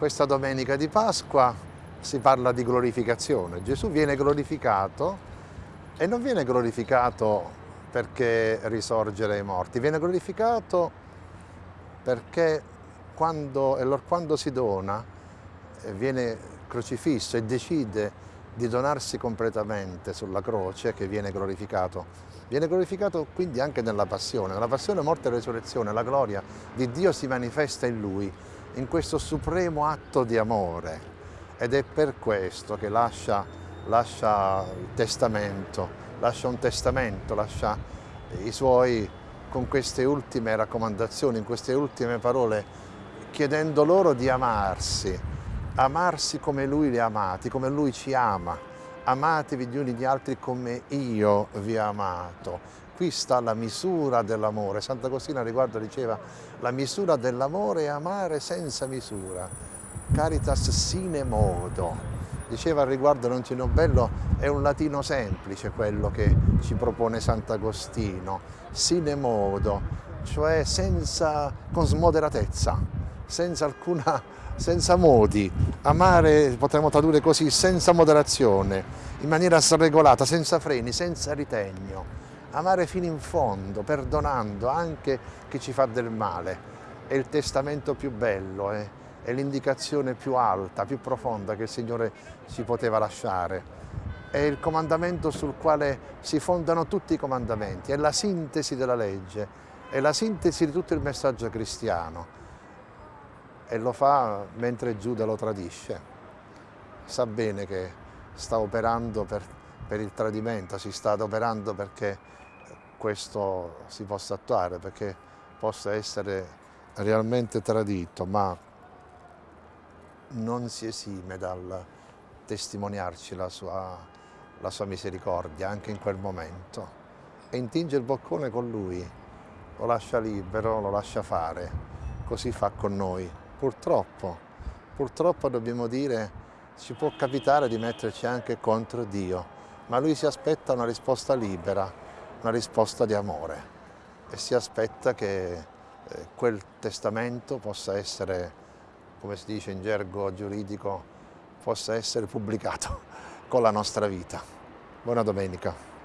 questa domenica di Pasqua si parla di glorificazione. Gesù viene glorificato e non viene glorificato perché risorge dai morti, viene glorificato perché quando, quando si dona, eh, viene crocifisso e decide di donarsi completamente sulla croce che viene glorificato. Viene glorificato quindi anche nella passione, nella passione, morte e resurrezione, la gloria di Dio si manifesta in Lui, in questo supremo atto di amore. Ed è per questo che lascia, lascia il testamento, lascia un testamento, lascia i suoi con queste ultime raccomandazioni, in queste ultime parole, chiedendo loro di amarsi, amarsi come Lui li ha amati, come Lui ci ama, amatevi gli uni gli altri come io vi ho amato. Qui sta la misura dell'amore. Sant'Agostino riguardo diceva la misura dell'amore è amare senza misura. Caritas sine modo. Diceva al riguardo c'è bello, è un latino semplice quello che ci propone Sant'Agostino, sine modo, cioè senza, con smoderatezza, senza alcuna senza modi, amare potremmo tradurre così, senza moderazione, in maniera sregolata, senza freni, senza ritegno, amare fino in fondo, perdonando anche chi ci fa del male. È il testamento più bello, eh? è l'indicazione più alta, più profonda che il Signore ci poteva lasciare. È il comandamento sul quale si fondano tutti i comandamenti, è la sintesi della legge, è la sintesi di tutto il messaggio cristiano e lo fa mentre Giuda lo tradisce. Sa bene che sta operando per, per il tradimento, si sta adoperando perché questo si possa attuare, perché possa essere realmente tradito, ma non si esime dal testimoniarci la sua, la sua misericordia anche in quel momento e intinge il boccone con lui, lo lascia libero, lo lascia fare, così fa con noi. Purtroppo, purtroppo dobbiamo dire, ci può capitare di metterci anche contro Dio, ma Lui si aspetta una risposta libera, una risposta di amore e si aspetta che eh, quel testamento possa essere, come si dice in gergo giuridico, possa essere pubblicato con la nostra vita. Buona domenica.